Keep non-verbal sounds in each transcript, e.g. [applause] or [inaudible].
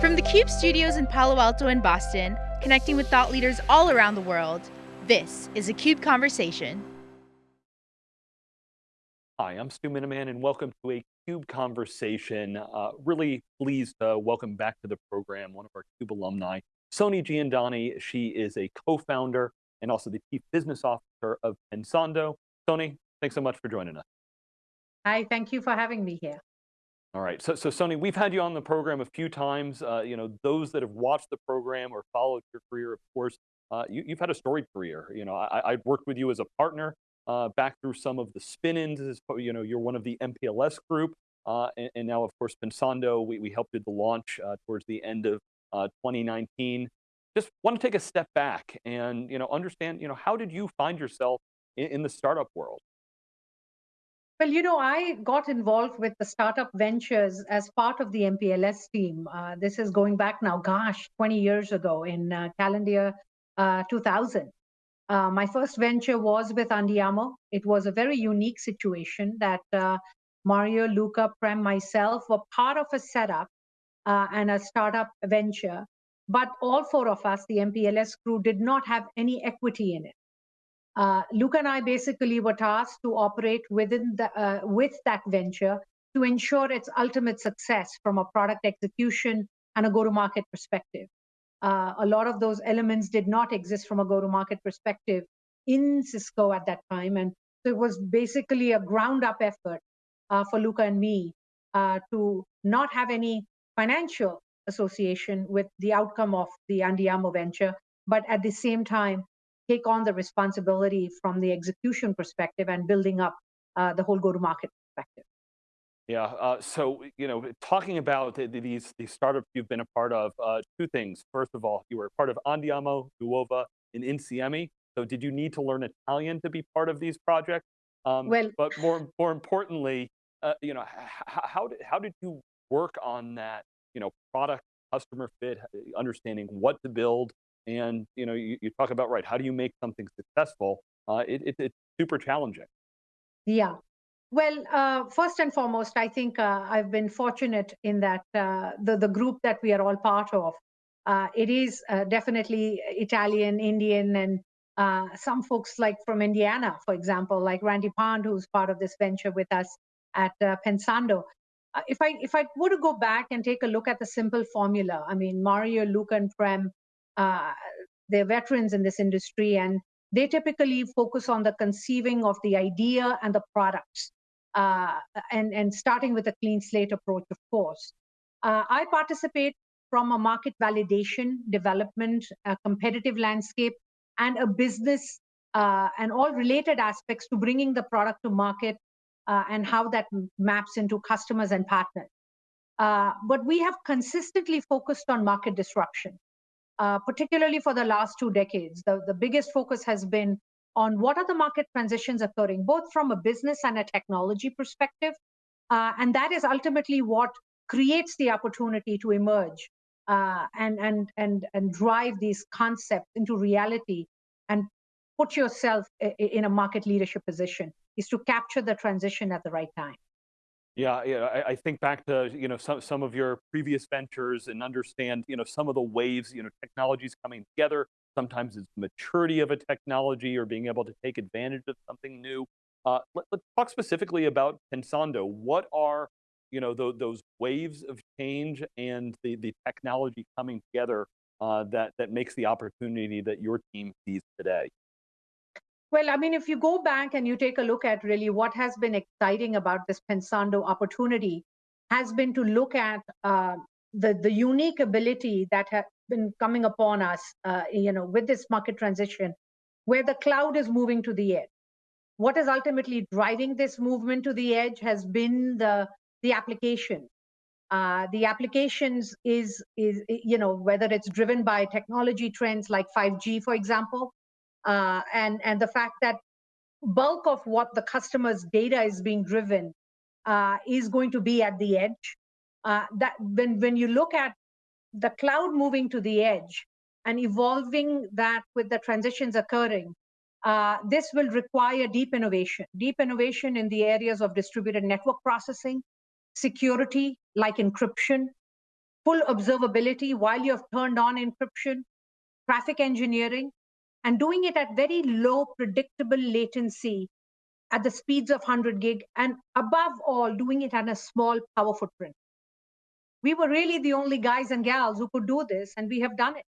From the CUBE studios in Palo Alto and Boston, connecting with thought leaders all around the world, this is a CUBE Conversation. Hi, I'm Stu Miniman and welcome to a CUBE Conversation. Uh, really pleased to welcome back to the program one of our CUBE alumni, Soni Jiandani. She is a co-founder and also the Chief Business Officer of Pensando. Soni, thanks so much for joining us. Hi, thank you for having me here. All right, so, so Soni, we've had you on the program a few times. Uh, you know, those that have watched the program or followed your career, of course, uh, you, have had a storied career. You know, I, have worked with you as a partner uh, back through some of the spin-ins. You know, you're one of the MPLS group, uh, and, and, now, of course, Pensando, we, we helped you the launch uh, towards the end of uh, 2019. Just want to take a step back and, you know, understand, you know, how did you find yourself in, in the startup world? Well, you know, I got involved with the startup ventures as part of the MPLS team. Uh, this is going back now, gosh, 20 years ago in uh, calendar uh, 2000. Uh, my first venture was with Andiamo. It was a very unique situation that uh, Mario, Luca, Prem, myself were part of a setup uh, and a startup venture. But all four of us, the MPLS crew, did not have any equity in it uh, Luca and I basically were tasked to operate within the uh, with that venture to ensure its ultimate success from a product execution and a go-to-market perspective. Uh, a lot of those elements did not exist from a go-to-market perspective in Cisco at that time, and so it was basically a ground-up effort uh, for Luca and me uh, to not have any financial association with the outcome of the Andiamo venture, but at the same time take on the responsibility from the execution perspective and building up uh, the whole go-to-market perspective. Yeah, uh, so, you know, talking about the, the, these, these startups you've been a part of, uh, two things. First of all, you were part of Andiamo, Nuova, and Insieme. So did you need to learn Italian to be part of these projects? Um, well, but more, more importantly, uh, you know, how did, how did you work on that, you know, product customer fit, understanding what to build, and you know, you, you talk about, right, how do you make something successful? Uh, it, it, it's super challenging. Yeah. Well, uh, first and foremost, I think uh, I've been fortunate in that uh, the, the group that we are all part of, uh, it is uh, definitely Italian, Indian, and some folks like from Indiana, for example, like Randy Pond, who's part of this venture with us at Pensando. if I if I were to go back and take a look at the simple formula, I mean Mario, Luca, and Prem uh, they're veterans in this industry and they typically focus on the conceiving of the idea and the products uh, and, and starting with a clean slate approach, of course. Uh, I participate from a market validation, development, a competitive landscape, and a business uh, and all related aspects to bringing the product to market uh, and how that maps into customers and partners. Uh, but we have consistently focused on market disruption uh, particularly for the last two decades. The, the biggest focus has been on what are the market transitions occurring, both from a business and a technology perspective. Uh, and that is ultimately what creates the opportunity to emerge uh, and, and, and, and drive these concepts into reality and put yourself in a market leadership position is to capture the transition at the right time. Yeah, yeah. I, I, think back to you know some some of your previous ventures and understand you know some of the waves. You know, technologies coming together. Sometimes it's maturity of a technology or being able to take advantage of something new. Uh, let, us talk specifically about Pensando. What are you know th those waves of change and the the technology coming together uh, that that makes the opportunity that your team sees today? Well, I mean, if you go back and you take a look at really what has been exciting about this Pensando opportunity has been to look at uh, the, the unique ability that has been coming upon us, uh, you know, with this market transition, where the cloud is moving to the edge. What is ultimately driving this movement to the edge has been the, the application. Uh, the applications is, is, you know, whether it's driven by technology trends like 5G, for example, uh, and and the fact that bulk of what the customer's data is being driven uh, is going to be at the edge. Uh, that when when you look at the cloud moving to the edge and evolving that with the transitions occurring, uh, this will require deep innovation, deep innovation in the areas of distributed network processing, security like encryption, full observability while you have turned on encryption, traffic engineering, and doing it at very low predictable latency at the speeds of 100 gig, and above all, doing it on a small power footprint. We were really the only guys and gals who could do this, and we have done it.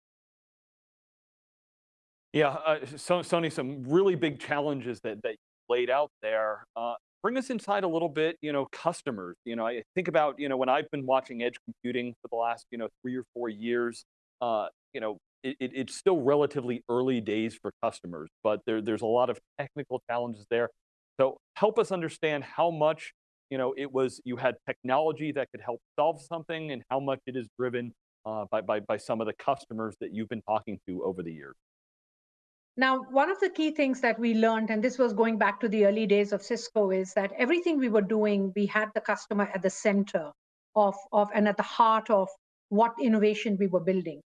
Yeah, uh, so Soni, some really big challenges that, that laid out there. Uh, bring us inside a little bit, you know, customers. You know, I think about, you know, when I've been watching edge computing for the last, you know, three or four years, uh, you know, it, it, it's still relatively early days for customers, but there, there's a lot of technical challenges there. So help us understand how much, you know, it was, you had technology that could help solve something and how much it is driven uh, by, by, by some of the customers that you've been talking to over the years. Now, one of the key things that we learned, and this was going back to the early days of Cisco, is that everything we were doing, we had the customer at the center of, of and at the heart of what innovation we were building.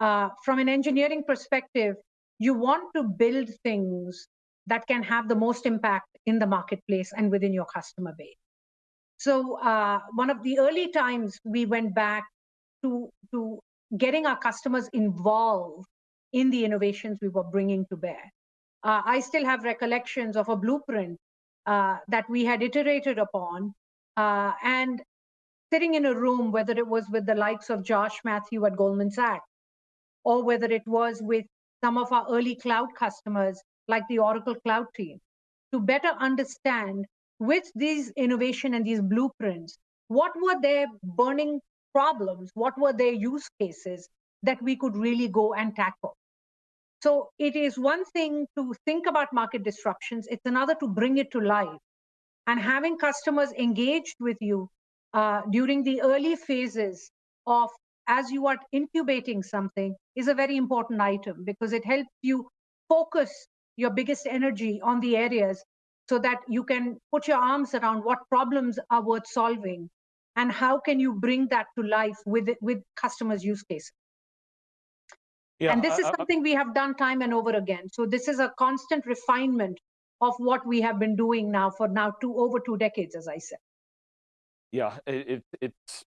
Uh, from an engineering perspective, you want to build things that can have the most impact in the marketplace and within your customer base. So uh, one of the early times we went back to, to getting our customers involved in the innovations we were bringing to bear. Uh, I still have recollections of a blueprint uh, that we had iterated upon uh, and sitting in a room, whether it was with the likes of Josh Matthew at Goldman Sachs, or whether it was with some of our early cloud customers like the Oracle Cloud team, to better understand with these innovation and these blueprints, what were their burning problems, what were their use cases that we could really go and tackle. So it is one thing to think about market disruptions, it's another to bring it to life. And having customers engaged with you uh, during the early phases of as you are incubating something is a very important item because it helps you focus your biggest energy on the areas so that you can put your arms around what problems are worth solving and how can you bring that to life with with customers use cases yeah, and this is something we have done time and over again. So this is a constant refinement of what we have been doing now for now two over two decades, as I said. Yeah, it, it's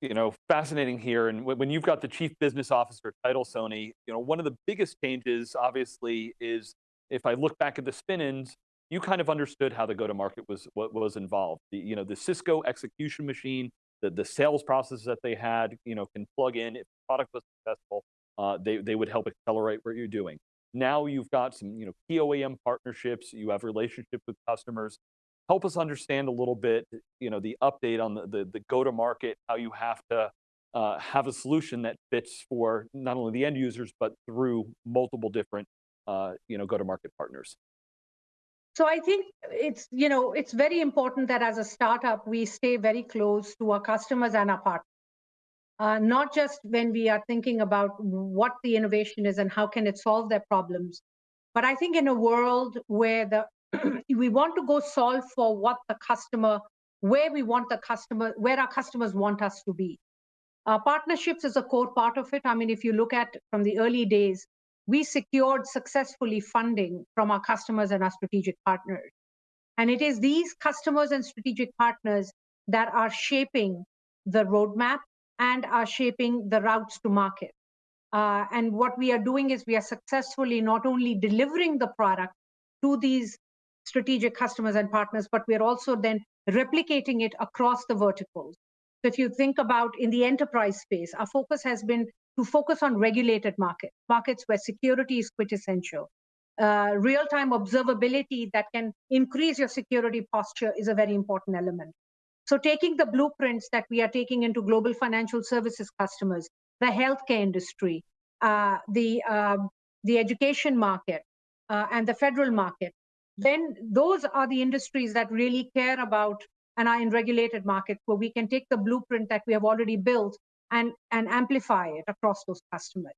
you know fascinating here, and when you've got the chief business officer title, Soni, you know one of the biggest changes, obviously, is if I look back at the spin-ins, you kind of understood how the go-to-market was what was involved. The you know the Cisco execution machine, the the sales process that they had, you know, can plug in if the product was successful uh, they, they would help accelerate what you're doing. Now you've got some you know, OEM partnerships, you have relationships with customers. Help us understand a little bit you know, the update on the, the, the go-to-market, how you have to uh, have a solution that fits for not only the end users, but through multiple different uh, you know, go-to-market partners. So I think it's, you know, it's very important that as a startup, we stay very close to our customers and our partners uh, not just when we are thinking about what the innovation is and how can it solve their problems, but I think in a world where the [clears throat] we want to go solve for what the customer, where we want the customer, where our customers want us to be. Uh, partnerships is a core part of it. I mean, if you look at from the early days, we secured successfully funding from our customers and our strategic partners. And it is these customers and strategic partners that are shaping the roadmap and are shaping the routes to market. Uh, and what we are doing is we are successfully not only delivering the product to these strategic customers and partners, but we're also then replicating it across the verticals. So if you think about in the enterprise space, our focus has been to focus on regulated markets, markets where security is quintessential. Uh, real-time observability that can increase your security posture is a very important element. So taking the blueprints that we are taking into global financial services customers, the healthcare industry, uh, the, uh, the education market, uh, and the federal market, then those are the industries that really care about and are in regulated markets where we can take the blueprint that we have already built and, and amplify it across those customers.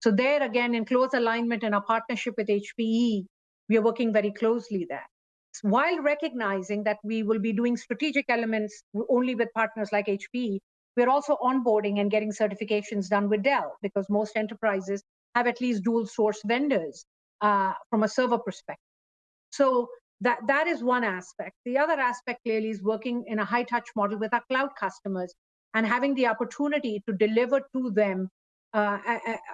So there again, in close alignment in our partnership with HPE, we are working very closely there while recognizing that we will be doing strategic elements only with partners like HPE, we're also onboarding and getting certifications done with Dell because most enterprises have at least dual source vendors uh, from a server perspective. So that, that is one aspect. The other aspect clearly is working in a high touch model with our cloud customers and having the opportunity to deliver to them uh,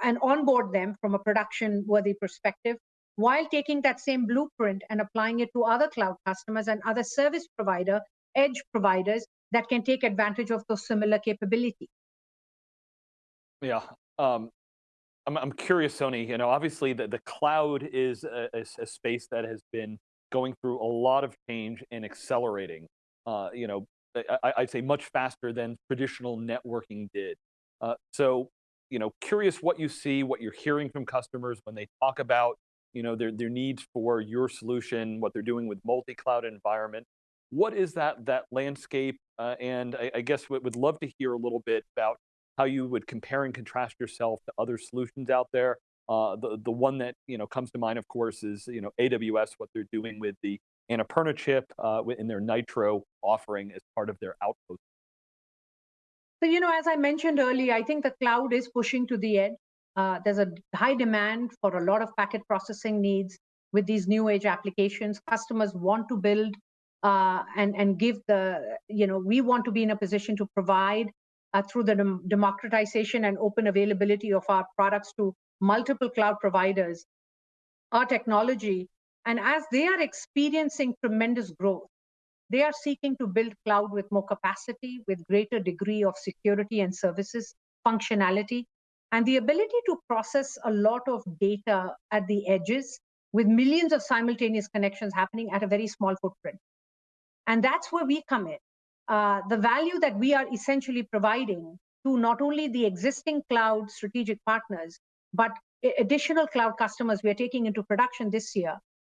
and onboard them from a production worthy perspective while taking that same blueprint and applying it to other cloud customers and other service provider edge providers that can take advantage of those similar capabilities yeah um, I'm, I'm curious soni you know obviously the, the cloud is a, a, a space that has been going through a lot of change and accelerating uh, you know I, would say much faster than traditional networking did. Uh, so, you know, curious what you see, what you're hearing from customers when they talk about, you know, their, their needs for your solution, what they're doing with multi-cloud environment. What is that, that landscape? Uh, and I, I guess would love to hear a little bit about how you would compare and contrast yourself to other solutions out there. Uh, the, the one that, you know, comes to mind, of course, is, you know, AWS, what they're doing with the Annapurna chip uh, in their Nitro offering as part of their Outpost. So, you know, as I mentioned earlier, I think the cloud is pushing to the edge. Uh, there's a high demand for a lot of packet processing needs with these new age applications. Customers want to build uh, and, and give the, you know, we want to be in a position to provide uh, through the dem democratization and open availability of our products to multiple cloud providers, our technology and as they are experiencing tremendous growth, they are seeking to build cloud with more capacity, with greater degree of security and services functionality, and the ability to process a lot of data at the edges with millions of simultaneous connections happening at a very small footprint. And that's where we come in. Uh, the value that we are essentially providing to not only the existing cloud strategic partners, but additional cloud customers we are taking into production this year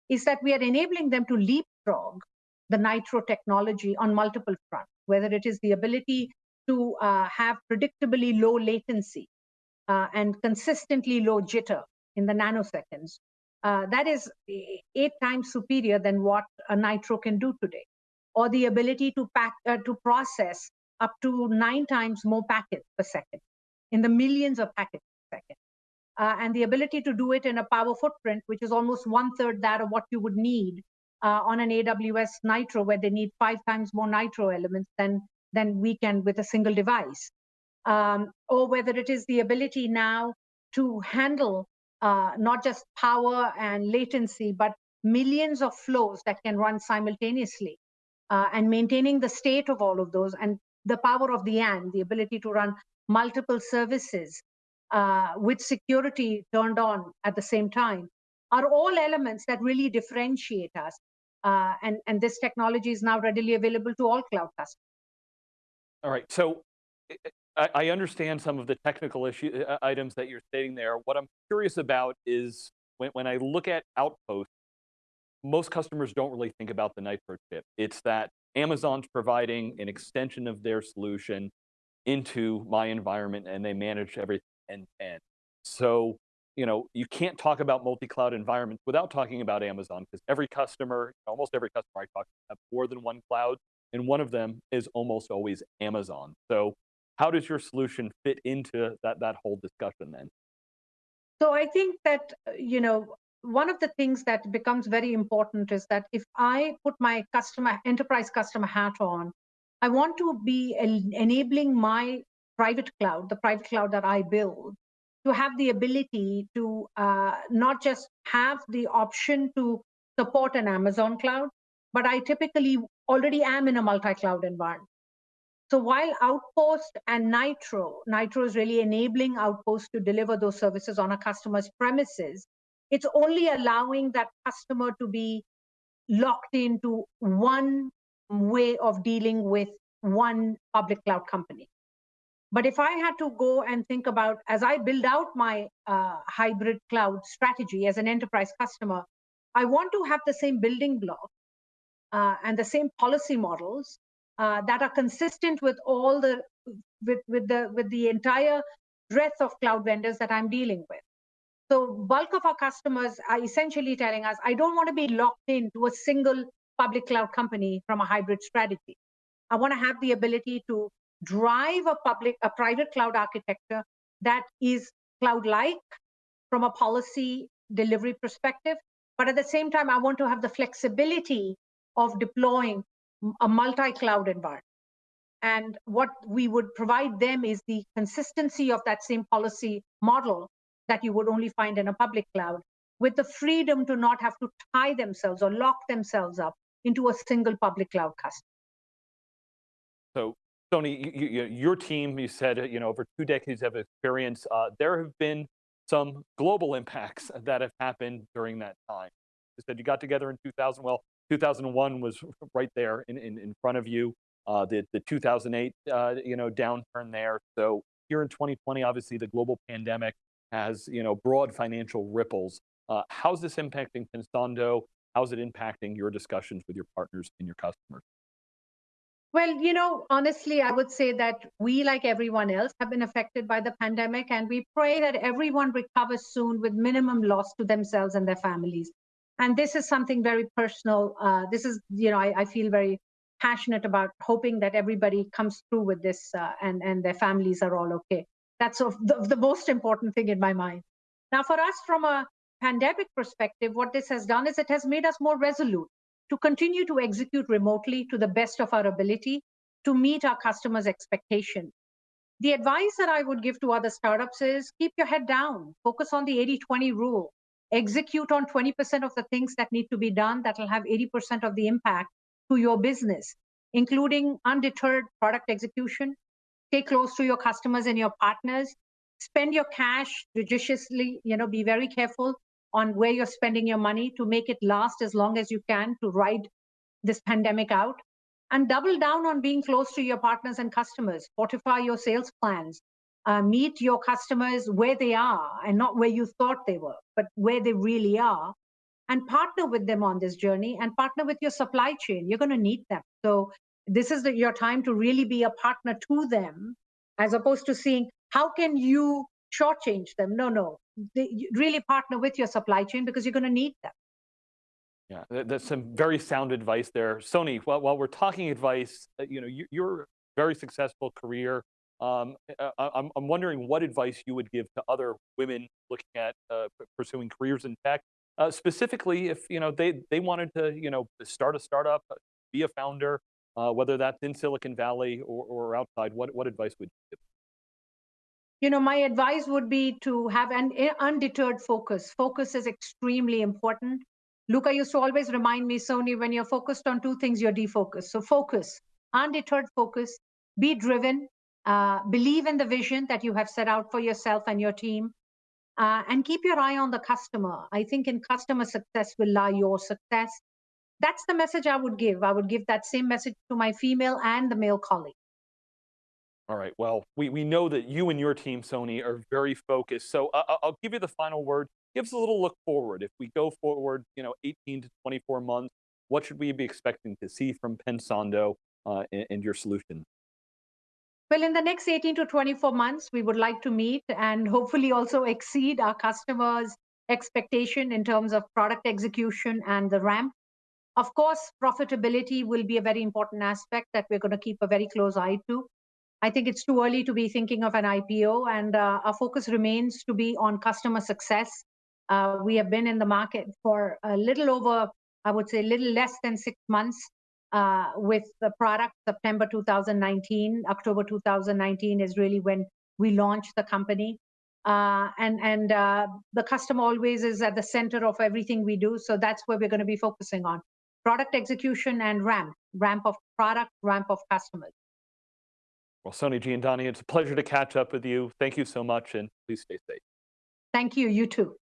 is that we are enabling them to leapfrog the Nitro technology on multiple fronts, whether it is the ability to uh, have predictably low latency uh, and consistently low jitter in the nanoseconds. Uh, that is eight times superior than what a Nitro can do today. Or the ability to, pack, uh, to process up to nine times more packets per second in the millions of packets per second uh, and the ability to do it in a power footprint, which is almost one third that of what you would need uh, on an AWS Nitro, where they need five times more Nitro elements than, than we can with a single device. Um, or whether it is the ability now to handle uh, not just power and latency, but millions of flows that can run simultaneously uh, and maintaining the state of all of those and the power of the AND, the ability to run multiple services uh, with security turned on at the same time are all elements that really differentiate us. Uh, and, and this technology is now readily available to all cloud customers. All right, so I, understand some of the technical issue uh, items that you're stating there. What I'm curious about is when, when I look at Outpost, most customers don't really think about the Nitro chip. It's that Amazon's providing an extension of their solution into my environment and they manage everything to end. So, you know, you can't talk about multi-cloud environments without talking about Amazon because every customer, almost every customer I talk to have more than one cloud, and one of them is almost always Amazon. So how does your solution fit into that, that whole discussion then? So I think that, uh, you know, one of the things that becomes very important is that if I put my customer, enterprise customer hat on, I want to be enabling my private cloud, the private cloud that I build, to have the ability to uh, not just have the option to support an Amazon cloud, but I typically already am in a multi-cloud environment. So while Outpost and Nitro, Nitro is really enabling Outpost to deliver those services on a customer's premises, it's only allowing that customer to be locked into one way of dealing with one public cloud company. But if I had to go and think about as I build out my uh, hybrid cloud strategy as an enterprise customer, I want to have the same building block uh, and the same policy models uh, that are consistent with all the with with the with the entire breadth of cloud vendors that I'm dealing with. So bulk of our customers are essentially telling us, I don't want to be locked into a single public cloud company from a hybrid strategy. I want to have the ability to drive a public, a private cloud architecture that is cloud-like from a policy delivery perspective. But at the same time, I want to have the flexibility of deploying a multi-cloud environment. And what we would provide them is the consistency of that same policy model that you would only find in a public cloud with the freedom to not have to tie themselves or lock themselves up into a single public cloud customer. So Soni, you, you, your team, you said, you know, over two decades of experience, uh, there have been some global impacts that have happened during that time. You said you got together in 2000, well, 2001 was right there in, in, in front of you. Uh, the, the 2008, uh, you know, downturn there. So here in 2020, obviously the global pandemic has, you know, broad financial ripples. Uh, how's this impacting Pensando? How's it impacting your discussions with your partners and your customers? Well, you know, honestly, I would say that we, like everyone else, have been affected by the pandemic, and we pray that everyone recovers soon with minimum loss to themselves and their families. And this is something very personal. Uh, this is, you know, I, I, feel very passionate about hoping that everybody comes through with this uh, and, and their families are all okay. That's of the, the most important thing in my mind. Now, for us, from a pandemic perspective, what this has done is it has made us more resolute to continue to execute remotely to the best of our ability to meet our customers' expectations. The advice that I would give to other startups is keep your head down, focus on the 80 20 rule, execute on 20% of the things that need to be done that will have 80% of the impact to your business, including undeterred product execution, stay close to your customers and your partners, spend your cash judiciously, you know, be very careful on where you're spending your money to make it last as long as you can to ride this pandemic out. And double down on being close to your partners and customers. Fortify your sales plans. Uh, meet your customers where they are and not where you thought they were but where they really are. And partner with them on this journey and partner with your supply chain. You're going to need them. So this is the, your time to really be a partner to them as opposed to seeing how can you shortchange them no no they, really partner with your supply chain because you're going to need them. Yeah, that's some very sound advice there. Soni, while, while we're talking advice, uh, you know, you, your very successful career, um, uh, I, I'm, I'm wondering what advice you would give to other women looking at uh, pursuing careers in tech, uh, specifically if you know they they wanted to you know start a startup, uh, be a founder, uh, whether that's in Silicon Valley or, or outside. What what advice would you give? you know, my advice would be to have an undeterred focus. Focus is extremely important. Luca used to always remind me, Soni, when you're focused on two things, you're defocused. So focus, undeterred focus, be driven, uh, believe in the vision that you have set out for yourself and your team, uh, and keep your eye on the customer. I think in customer success will lie your success. That's the message I would give. I would give that same message to my female and the male colleagues. All right, well, we, we know that you and your team, Soni, are very focused. So uh, I'll give you the final word. Give us a little look forward. If we go forward, you know, 18 to 24 months, what should we be expecting to see from Pensando uh, and, and your solution? Well, in the next 18 to 24 months, we would like to meet and hopefully also exceed our customers' expectation in terms of product execution and the ramp. Of course, profitability will be a very important aspect that we're going to keep a very close eye to. I think it's too early to be thinking of an IPO, and uh, our focus remains to be on customer success. Uh, we have been in the market for a little over, I would say, a little less than six months uh, with the product. September 2019, October 2019 is really when we launched the company. And and the customer always is at the center of everything we do. So that's where we're going to be focusing on product execution and ramp, ramp of product, ramp of customers. Well, Soni Jiandani, it's a pleasure to catch up with you. Thank you so much, and please stay safe. Thank you. You too.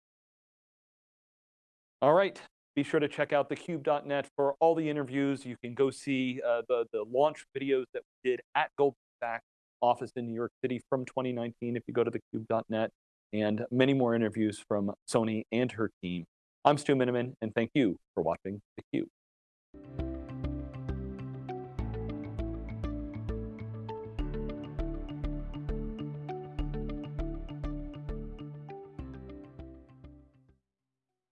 All right. Be sure to check out thecube.net for all the interviews. You can go see uh, the, the launch videos that we did at Goldman Sachs office in New York City from 2019 if you go to thecube.net, and many more interviews from Soni and her team. I'm Stu Miniman, and thank you for watching theCUBE.